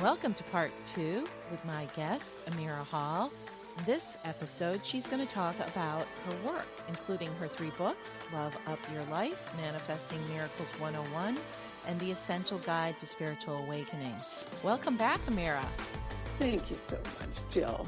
Welcome to part two with my guest, Amira Hall. In this episode, she's going to talk about her work, including her three books Love Up Your Life, Manifesting Miracles 101, and The Essential Guide to Spiritual Awakening. Welcome back, Amira. Thank you so much, Jill.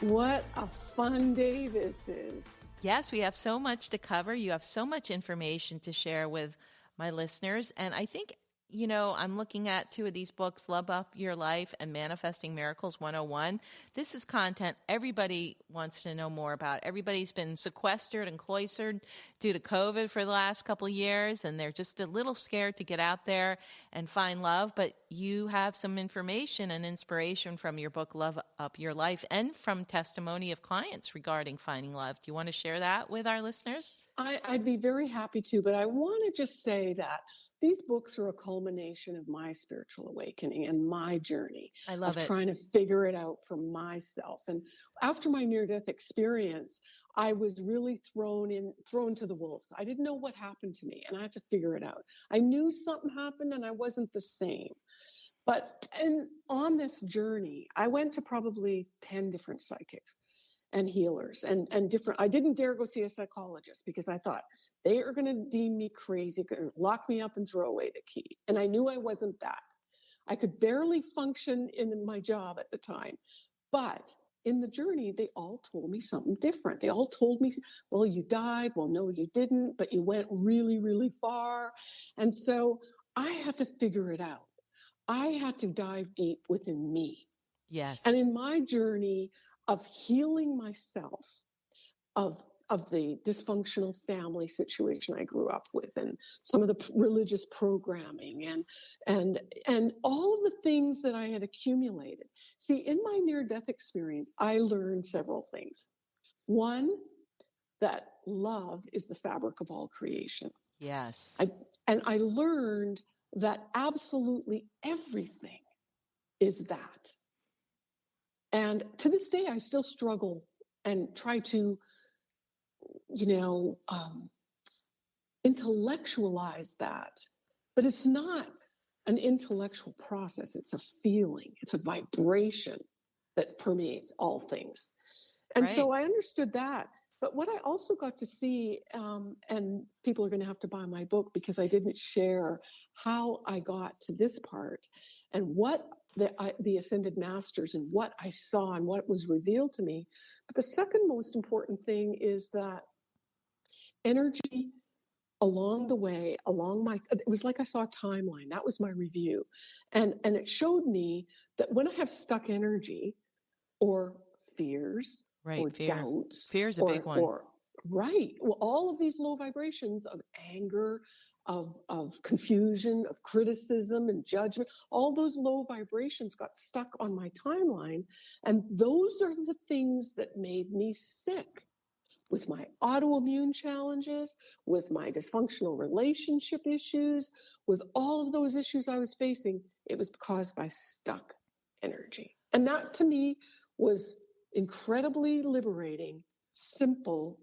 What a fun day this is. Yes, we have so much to cover. You have so much information to share with my listeners. And I think you know, I'm looking at two of these books, Love Up Your Life and Manifesting Miracles 101. This is content everybody wants to know more about. Everybody's been sequestered and cloistered due to COVID for the last couple of years, and they're just a little scared to get out there and find love. But you have some information and inspiration from your book, Love Up Your Life, and from testimony of clients regarding finding love. Do you want to share that with our listeners? I, I'd be very happy to, but I want to just say that these books are a culmination of my spiritual awakening and my journey I love of it. trying to figure it out for myself. And after my near death experience, I was really thrown in thrown to the wolves. I didn't know what happened to me and I had to figure it out. I knew something happened and I wasn't the same. But and on this journey, I went to probably 10 different psychics and healers and and different i didn't dare go see a psychologist because i thought they are going to deem me crazy lock me up and throw away the key and i knew i wasn't that. I could barely function in my job at the time but in the journey they all told me something different. They all told me well you died well no you didn't but you went really really far and so i had to figure it out. I had to dive deep within me. Yes. and in my journey of healing myself of of the dysfunctional family situation I grew up with and some of the p- religious programming and and and all of the things that I had accumulated. See, in my near death experience, I learned several things. One, that love is the fabric of all creation. yes. I, and I learned that absolutely everything is that. And to this day, I still struggle and try to, you know, um, intellectualize that. But it's not an intellectual process, it's a feeling, it's a vibration that permeates all things. And so I understood that. But what I also got to see, um, and people are going to have to buy my book because I didn't share how I got to this part and what the, I, the ascended masters and what I saw and what was revealed to me. But the second most important thing is that energy along the way along my it was like i saw a timeline that was my review and and it showed me that when i have stuck energy or fears right. or Fear. doubts Fear is a or, big one. or right well all of these low vibrations of anger of of confusion of criticism and judgment. All those low vibrations got stuck on my timeline and those are the things that made me sick with my autoimmune challenges with my dysfunctional relationship issues with all of those issues i was facing. It was caused by stuck energy. And that to me was incredibly liberating simple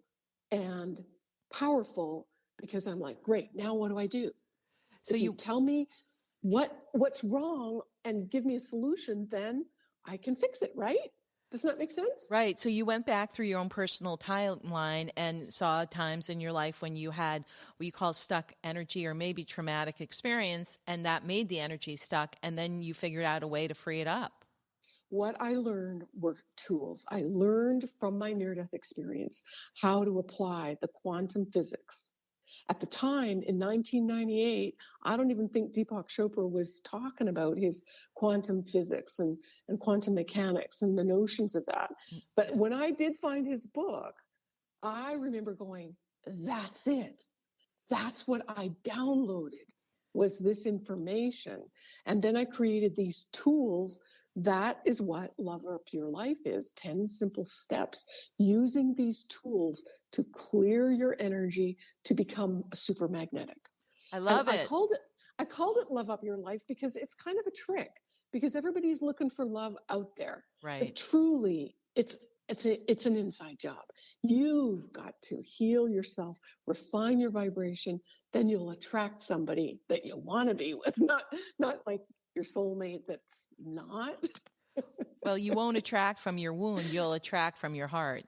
and powerful because I'm like, great, now what do I do? So you, you tell me what what's wrong and give me a solution, then I can fix it, right? Does that make sense? Right. So you went back through your own personal timeline and saw times in your life when you had what you call stuck energy or maybe traumatic experience, and that made the energy stuck. And then you figured out a way to free it up. What I learned were tools. I learned from my near death experience how to apply the quantum physics. At the time in 1998, I don't even think Deepak Chopra was talking about his quantum physics and, and quantum mechanics and the notions of that. Mm. But when I did find his book, I remember going, that's it. That's what I downloaded was this information. And then I created these tools. That is what Love Up Your Life is 10 simple steps using these tools to clear your energy to become super magnetic. I love And it. I called it I called it Love Up Your Life because it's kind of a trick because everybody's looking for love out there. Right. But truly it's it's a, it's an inside job. You've got to heal yourself, refine your vibration, then you'll attract somebody that you want to be with. Not not like your soulmate that's not. well, you won't attract from your wound, you'll attract from your heart.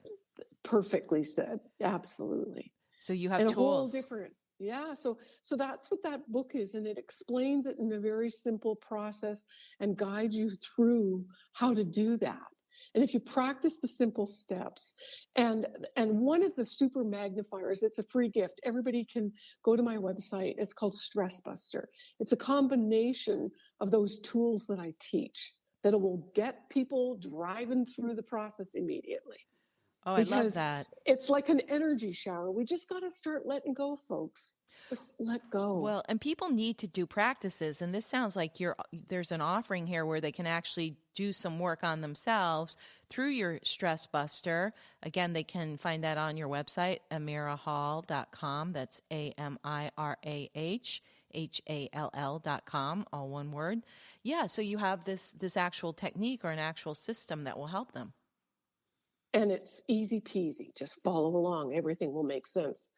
Perfectly said. Absolutely. So you have and tools. A whole different yeah, so so that's what that book is, and it explains it in a very simple process and guides you through how to do that. And if you practice the simple steps, and and one of the super magnifiers, it's a free gift. Everybody can go to my website. It's called Stress Buster. It's a combination of those tools that I teach that will get people driving through the process immediately. Oh, I love that. It's like an energy shower. We just got to start letting go, folks. Just let go. Well, and people need to do practices, and this sounds like you're there's an offering here where they can actually do some work on themselves through your stress buster. Again, they can find that on your website, amirahall.com. That's A M I R A H H A L L dot com, all one word. Yeah, so you have this this actual technique or an actual system that will help them and it's easy peasy. Just follow along, everything will make sense.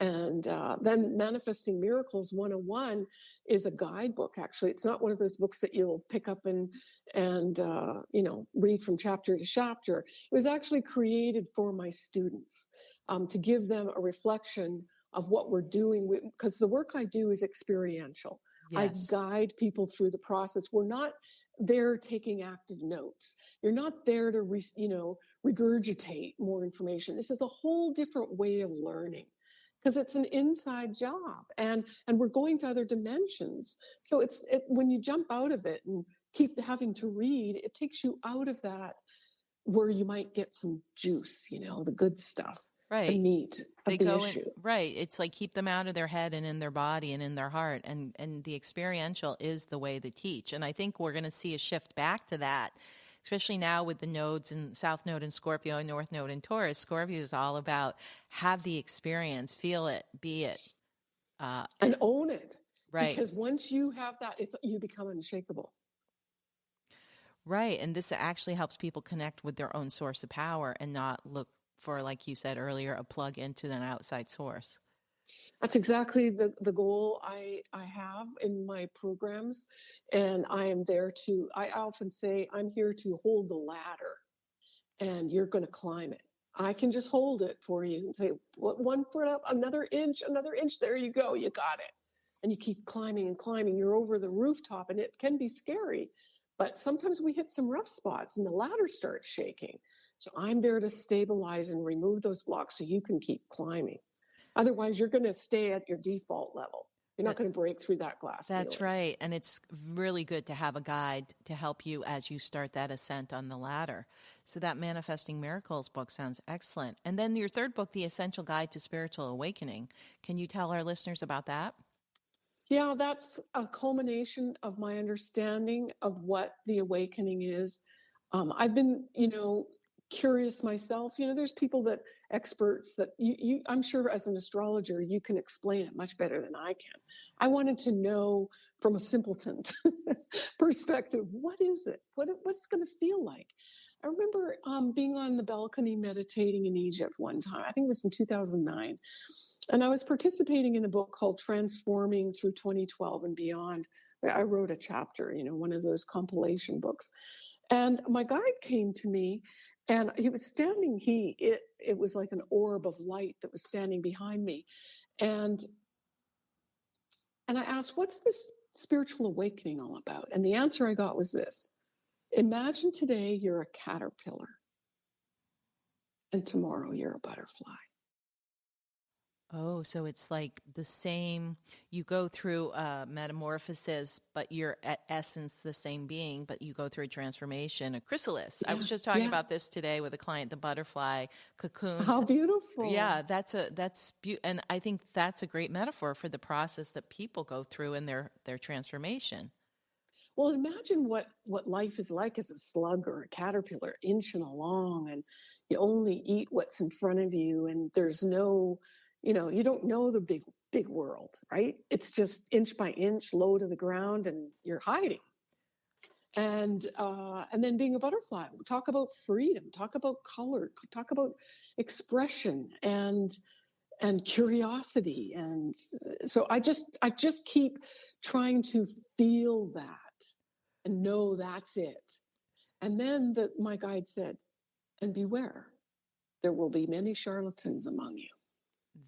And uh, then Manifesting Miracles 101 is a guidebook. Actually, it's not one of those books that you'll pick up and and uh, you know read from chapter to chapter. It was actually created for my students um, to give them a reflection of what we're doing because the work I do is experiential. Yes. I guide people through the process. We're not there taking active notes. You're not there to, re, you know, regurgitate more information. This is a whole different way of learning because it's an inside job and and we're going to other dimensions so it's it, when you jump out of it and keep having to read it takes you out of that where you might get some juice you know the good stuff right the meat of they the go issue. In, right it's like keep them out of their head and in their body and in their heart and and the experiential is the way to teach and i think we're going to see a shift back to that especially now with the nodes and South Node and Scorpio and North Node and Taurus. Scorpio is all about have the experience, feel it, be it, uh, and own it. Right. Because once you have that, it's, you become unshakable. Right. And this actually helps people connect with their own source of power and not look for, like you said earlier, a plug into an outside source. That's exactly the, the goal I, I have in my programs. And I am there to, I often say, I'm here to hold the ladder and you're going to climb it. I can just hold it for you and say, one foot up, another inch, another inch. There you go. You got it. And you keep climbing and climbing. You're over the rooftop and it can be scary. But sometimes we hit some rough spots and the ladder starts shaking. So I'm there to stabilize and remove those blocks so you can keep climbing. Otherwise, you're going to stay at your default level. You're not going to break through that glass. That's ceiling. right. And it's really good to have a guide to help you as you start that ascent on the ladder. So, that Manifesting Miracles book sounds excellent. And then your third book, The Essential Guide to Spiritual Awakening. Can you tell our listeners about that? Yeah, that's a culmination of my understanding of what the awakening is. Um, I've been, you know, curious myself. You know, there's people that experts that you, you, I'm sure as an astrologer, you can explain it much better than I can. I wanted to know from a simpleton's perspective, what is it? What what's going to feel like? I remember um, being on the balcony meditating in Egypt one time. I think it was in 2009. And I was participating in a book called Transforming Through 2012 and Beyond. I wrote a chapter, you know, one of those compilation books. And my guide came to me and he was standing he it it was like an orb of light that was standing behind me. And and i asked what's this spiritual awakening all about? And the answer i got was this. Imagine today you're a caterpillar and tomorrow you're a butterfly Oh, so it's like the same, you go through a metamorphosis, but you're at essence the same being, but you go through a transformation, a chrysalis. Yeah, I was just talking yeah. about this today with a client, the butterfly cocoons. How beautiful. Yeah, that's a, that's, be- and I think that's a great metaphor for the process that people go through in their, their transformation. Well, imagine what, what life is like as a slug or a caterpillar, inching along, and you only eat what's in front of you, and there's no you know you don't know the big big world right it's just inch by inch low to the ground and you're hiding and uh, and then being a butterfly talk about freedom talk about color talk about expression and and curiosity and so i just i just keep trying to feel that and know that's it. And then the, my guide said, and beware, there will be many charlatans among you.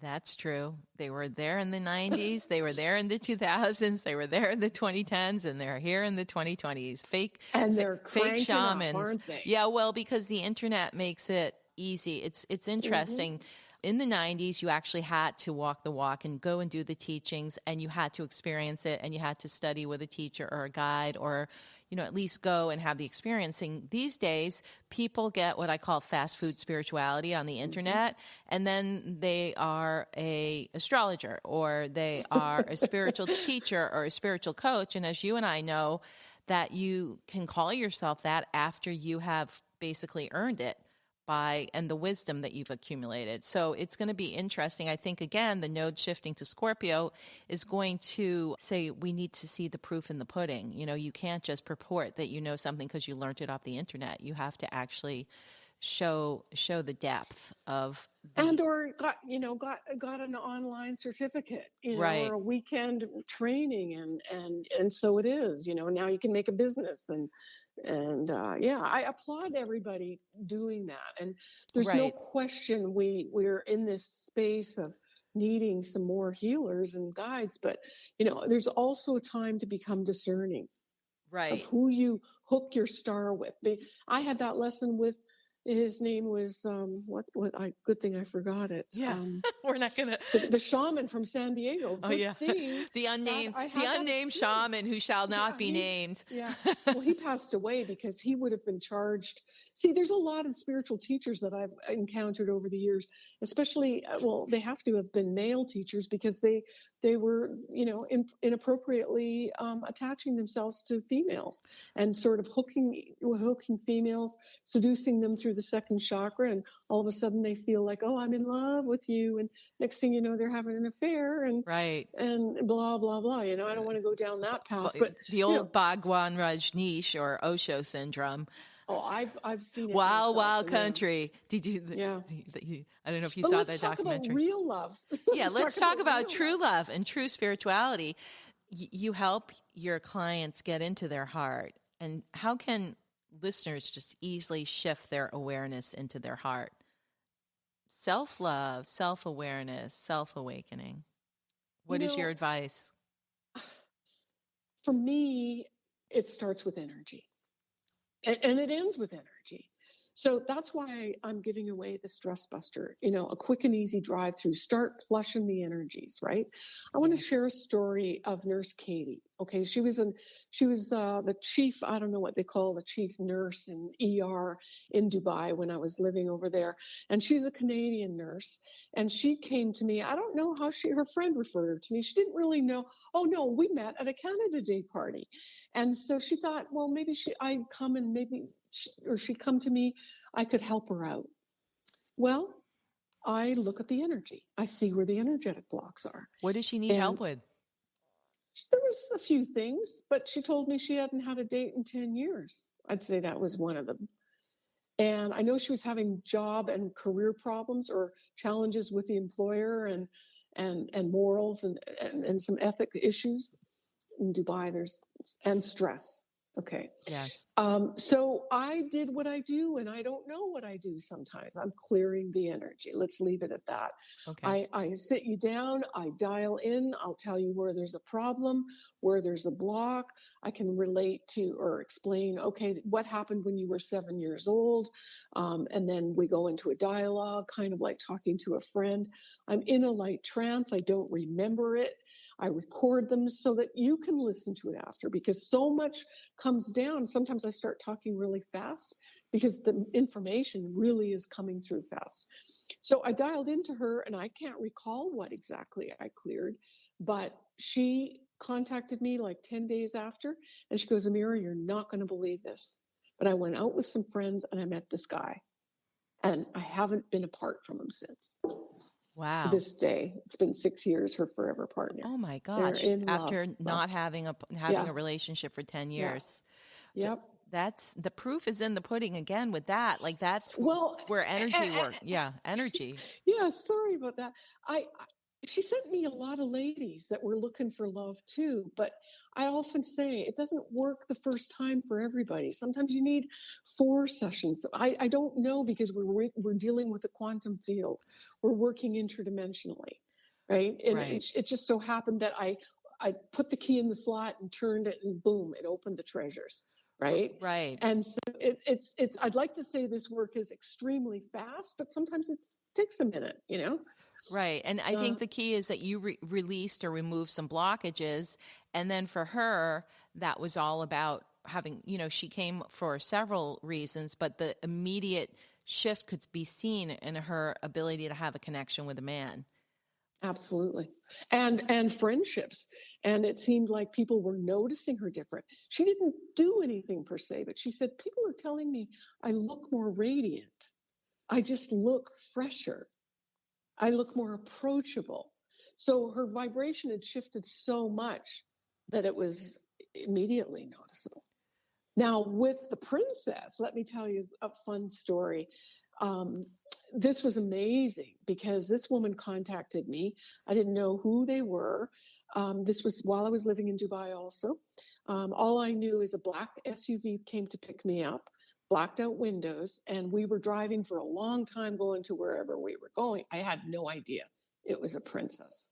That's true. They were there in the 90s, they were there in the 2000s, they were there in the 2010s, and they're here in the 2020s. Fake and they're fake shamans. Up, aren't they? Yeah, well, because the internet makes it easy. It's it's mm-hmm. interesting. Mm-hmm in the 90s, you actually had to walk the walk and go and do the teachings, and you had to experience it, and you had to study with a teacher or a guide, or you know, at least go and have the experiencing. These days, people get what I call fast food spirituality on the mm-hmm. internet, and then they are a astrologer, or they are a spiritual teacher, or a spiritual coach. And as you and I know, that you can call yourself that after you have basically earned it by and the wisdom that you've accumulated. So it's going to be interesting. I think again, the node shifting to Scorpio is going to say we need to see the proof in the pudding. You know, you can't just purport that you know something because you learned it off the internet. You have to actually show show the depth of the, and or got you know got got an online certificate you know right. or a weekend training and and and so it is you know now you can make a business and and uh, yeah i applaud everybody doing that and there's right. no question we we're in this space of needing some more healers and guides but you know there's also a time to become discerning right of who you hook your star with i had that lesson with his name was um, what? What? I good thing I forgot it. Yeah, um, we're not gonna. The, the, shaman from San Diego. Oh yeah, the unnamed, the unnamed shaman who shall not yeah, be he, named. Yeah. well, he passed away because he would have been charged. See, there's a lot of spiritual teachers that I've encountered over the years, especially. Uh, well, they have to have been male teachers because they they were, you know, in, inappropriately um, attaching themselves to females and sort of hooking hooking females, seducing them through the second chakra, and all of a sudden they feel like, oh, I'm in love with you, and next thing you know, they're having an affair, and right, and blah blah blah. You know, I don't want to go down that path, but the old you know, Bhagwan Rajneesh or Osho syndrome. Oh, I've I've seen it. Wild Wild Country. Did you? Yeah. I don't know if you but saw that documentary. real love. yeah, let's talk, talk about, about true love. love and true spirituality. Y- you help your clients get into their heart, and how can listeners just easily shift their awareness into their heart? Self love, self awareness, self awakening. What you is your advice? For me, it starts with energy and, and it ends with energy. So that's why I'm giving away the stress buster, you know, a quick and easy drive through. Start flushing the energies, right? I want to share a story of Nurse Katie. Okay, she was in, she was uh, the chief. I don't know what they call the chief nurse in ER in Dubai when I was living over there, and she's a Canadian nurse. And she came to me. I don't know how she, her friend referred her to me. She didn't really know. Oh no, we met at a Canada Day party, and so she thought, well, maybe she, I'd come and maybe or she'd come to me, I could help her out. Well, I look at the energy. I see where the energetic blocks are. What does she need and help with? There was a few things, but she told me she hadn't had a date in 10 years. I'd say that was one of them. And I know she was having job and career problems or challenges with the employer and and and morals and and, and some ethic issues in Dubai. There's and stress. Okay. Yes. Um, so I did what I do, and I don't know what I do sometimes. I'm clearing the energy. Let's leave it at that. Okay. I, I sit you down, I dial in, I'll tell you where there's a problem, where there's a block. I can relate to or explain, okay, what happened when you were seven years old. Um, and then we go into a dialogue, kind of like talking to a friend. I'm in a light trance, I don't remember it. I record them so that you can listen to it after because so much comes down. Sometimes I start talking really fast because the information really is coming through fast. So I dialed into her and I can't recall what exactly I cleared, but she contacted me like 10 days after and she goes, Amira, you're not going to believe this. But I went out with some friends and I met this guy and I haven't been apart from him since. Wow. To this day, it's been six years. Her forever partner. Oh my gosh! After love. not having a having yeah. a relationship for ten years. Yeah. Yep. That's the proof is in the pudding again with that. Like that's well where eh, eh, energy eh, work. Yeah, energy. Yeah, sorry about that. I she sent me a lot of ladies that were looking for love too. But I often say it doesn't work the first time for everybody. Sometimes you need four sessions. I, I don't know because we're we're dealing with a quantum field. We're working interdimensionally, right? And Right. it, it just so happened that I I put the key in the slot and turned it, and boom, it opened the treasures, right? Right. And so it, it's it's. I'd like to say this work is extremely fast, but sometimes it takes a minute, you know. Right. And I Uh, think the key is that you re- released or removed some blockages. And then for her, that was all about having, you know, she came for several reasons, but the immediate shift could be seen in her ability to have a connection with a man. Absolutely. And and friendships. And it seemed like people were noticing her different. She didn't do anything per se, but she said, People are telling me I look more radiant. I just look fresher. I look more approachable. So her vibration had shifted so much that it was immediately noticeable. Now, with the princess, let me tell you a fun story. Um, this was amazing because this woman contacted me. I didn't know who they were. Um, this was while I was living in Dubai, also. Um, all I knew is a black SUV came to pick me up, blacked out windows, and we were driving for a long time going to wherever we were going. I had no idea it was a princess.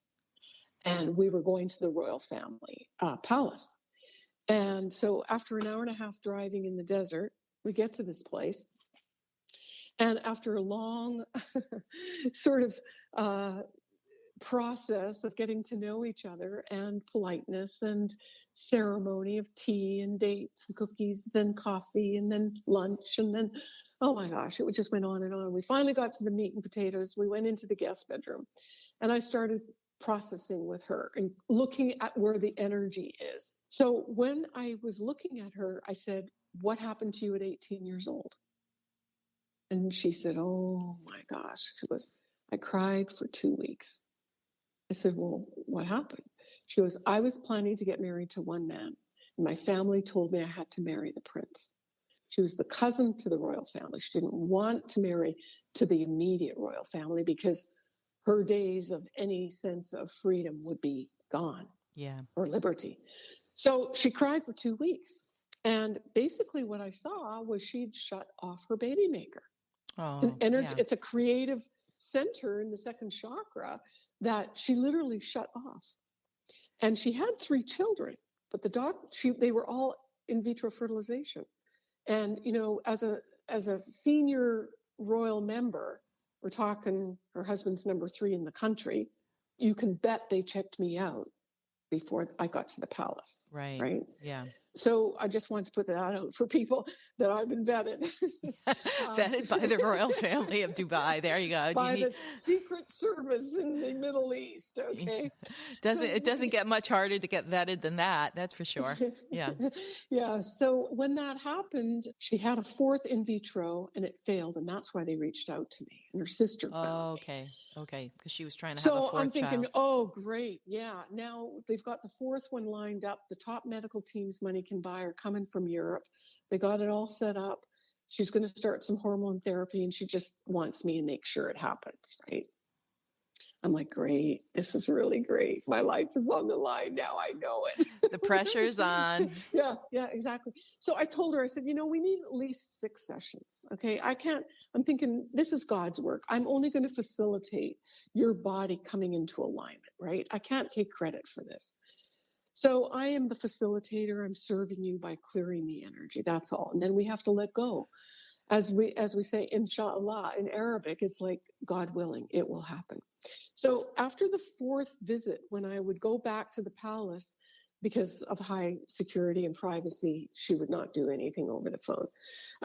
And we were going to the royal family uh, palace. And so after an hour and a half driving in the desert, we get to this place. And after a long sort of uh, process of getting to know each other and politeness and ceremony of tea and dates and cookies, then coffee and then lunch and then, oh my gosh, it just went on and on. We finally got to the meat and potatoes. We went into the guest bedroom and I started processing with her and looking at where the energy is. So when I was looking at her, I said, What happened to you at 18 years old? And she said, Oh my gosh. She goes, I cried for two weeks. I said, Well, what happened? She goes, I was planning to get married to one man. And my family told me I had to marry the prince. She was the cousin to the royal family. She didn't want to marry to the immediate royal family because her days of any sense of freedom would be gone Yeah. or liberty. So she cried for two weeks. And basically, what I saw was she'd shut off her baby maker. It's an Oh, energy, yeah. it's a creative center in the second chakra that she literally shut off. And she had three children, but the doc, she, they were all in vitro fertilization. And you know, as a as a senior royal member, we're talking her husband's number three in the country. You can bet they checked me out before I got to the palace, Right. right? Yeah. So I just want to put that out for people that I've been vetted. Um, vetted by the royal family of Dubai. There you go. You by need- the Secret Service in the Middle East. Okay. doesn't it doesn't get much harder to get vetted than that? That's for sure. Yeah. yeah. So when that happened, she had a fourth in vitro and it failed, and that's why they reached out to me. And her sister Oh, okay. Okay. Because she was trying to have a So 4th I'm thinking, child. oh, great. Yeah. Now they've got the fourth one lined up. The top medical teams money can buy are coming from Europe. They got it all set up. She's going to start some hormone therapy and she just wants me to make sure it happens, right? I'm like, great. This is really great. My life is on the line now. I know it. The pressure's on. yeah, yeah, exactly. So I told her, I said, you know, we need at least six sessions. Okay. I can't, I'm thinking this is God's work. I'm only going to facilitate your body coming into alignment, right? I can't take credit for this. So I am the facilitator. I'm serving you by clearing the energy. That's all. And then we have to let go. As we as we say, inshallah in Arabic, it's like God willing, it will happen. So after the fourth visit, when I would go back to the palace, because of high security and privacy, she would not do anything over the phone.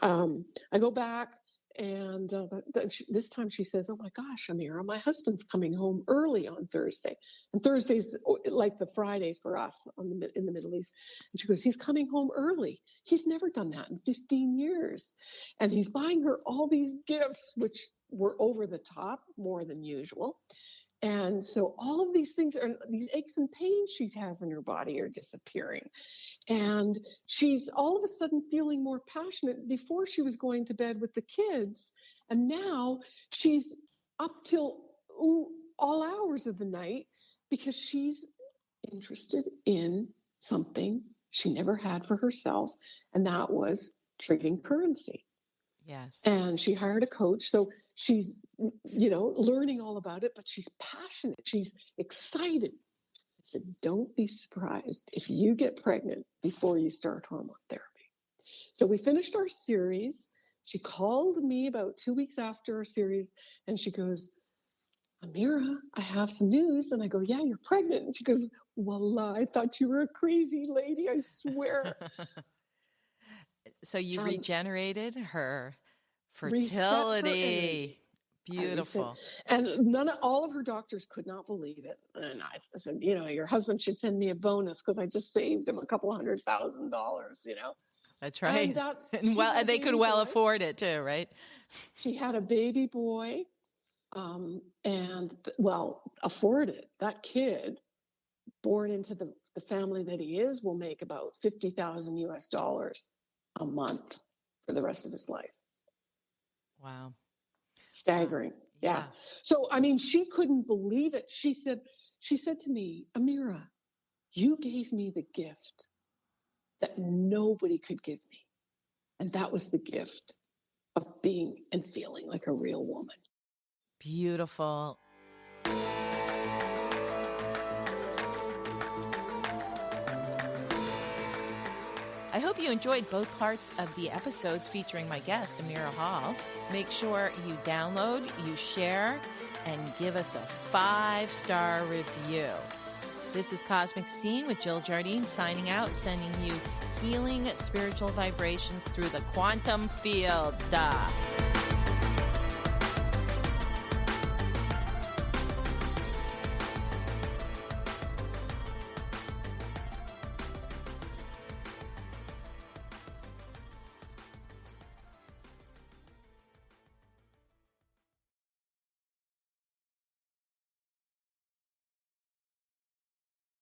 Um, I go back, and uh, this time she says, "Oh my gosh, Amira, my husband's coming home early on Thursday, and Thursday's like the Friday for us the, in the Middle East." And she goes, "He's coming home early. He's never done that in 15 years, and he's buying her all these gifts, which were over the top, more than usual." And so all of these things are these aches and pains she has in her body are disappearing. And she's all of a sudden feeling more passionate. Before she was going to bed with the kids, and now she's up till ooh, all hours of the night because she's interested in something she never had for herself, and that was trading currency. Yes. And she hired a coach. So she's, you know, learning all about it, but she's passionate. She's excited. I said, don't be surprised if you get pregnant before you start hormone therapy. So we finished our series. She called me about two weeks after our series and she goes, Amira, I have some news. And I go, Yeah, you're pregnant. And she goes, Wallah, I thought you were a crazy lady. I swear. so you Um, regenerated her her fertility. energy. I reset- Beautiful. And none of all of her doctors could not believe it. And I said, you know, your husband should send me a bonus because I just saved him a couple hundred thousand dollars, you know. That's right. And, that, And well, and they could well boy. afford it too, right? She had a baby boy, um, and well, afford it. That kid, born into the, the family that he is, will make about fifty thousand US dollars a month for the rest of his life. Wow. Staggering. Yeah. So I mean, she couldn't believe it. She said, she said to me, Amira, you gave me the gift that nobody could give me. And that was the gift of being and feeling like a real woman. Beautiful. I hope you enjoyed both parts of the episodes featuring my guest, Amira Hall. Make sure you download, you share, and give us a five star review. This is Cosmic Scene with Jill Jardine signing out, sending you healing spiritual vibrations through the quantum field. Duh.